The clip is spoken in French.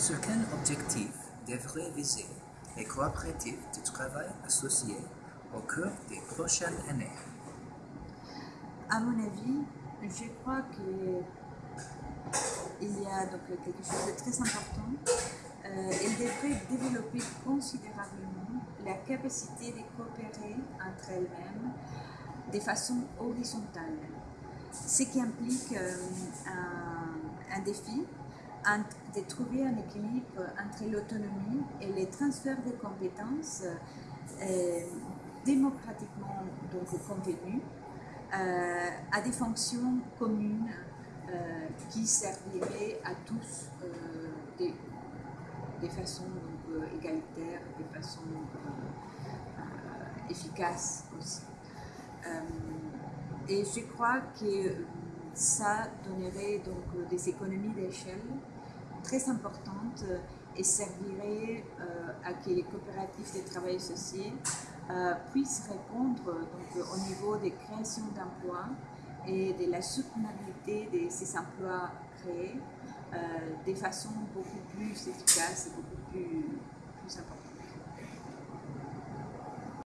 Sur quel objectif devraient viser les coopératives de travail associées au cours des prochaines années À mon avis, je crois qu'il y a donc quelque chose de très important. Euh, elles devraient développer considérablement la capacité de coopérer entre elles-mêmes de façon horizontale, ce qui implique euh, un défi de trouver un équilibre entre l'autonomie et les transferts de compétences euh, démocratiquement donc convenus euh, à des fonctions communes euh, qui serviraient à tous des, des, façons donc, égalitaires, des façons efficaces aussi. et je crois que ça donnerait donc des économies d'échelle très importantes et servirait euh, à que les coopératives de travail associés euh, puissent répondre donc, au niveau des créations d'emplois et de la soutenabilité de ces emplois créés euh, de façon beaucoup plus efficace et beaucoup.